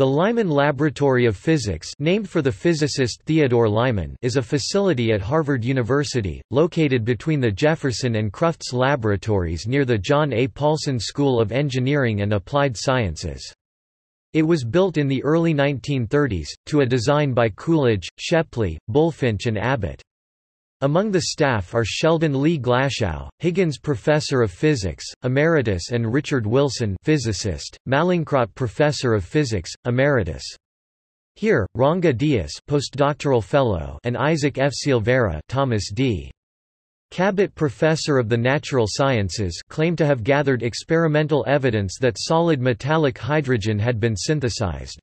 The Lyman Laboratory of Physics named for the physicist Theodore Lyman is a facility at Harvard University, located between the Jefferson and Crufts laboratories near the John A. Paulson School of Engineering and Applied Sciences. It was built in the early 1930s, to a design by Coolidge, Shepley, Bulfinch and Abbott. Among the staff are Sheldon Lee Glashow, Higgins Professor of Physics, Emeritus and Richard Wilson physicist, Mallinckrodt Professor of Physics, Emeritus. Here, Ranga Dias postdoctoral fellow and Isaac F. Silvera Thomas D. Cabot Professor of the Natural Sciences claim to have gathered experimental evidence that solid metallic hydrogen had been synthesized.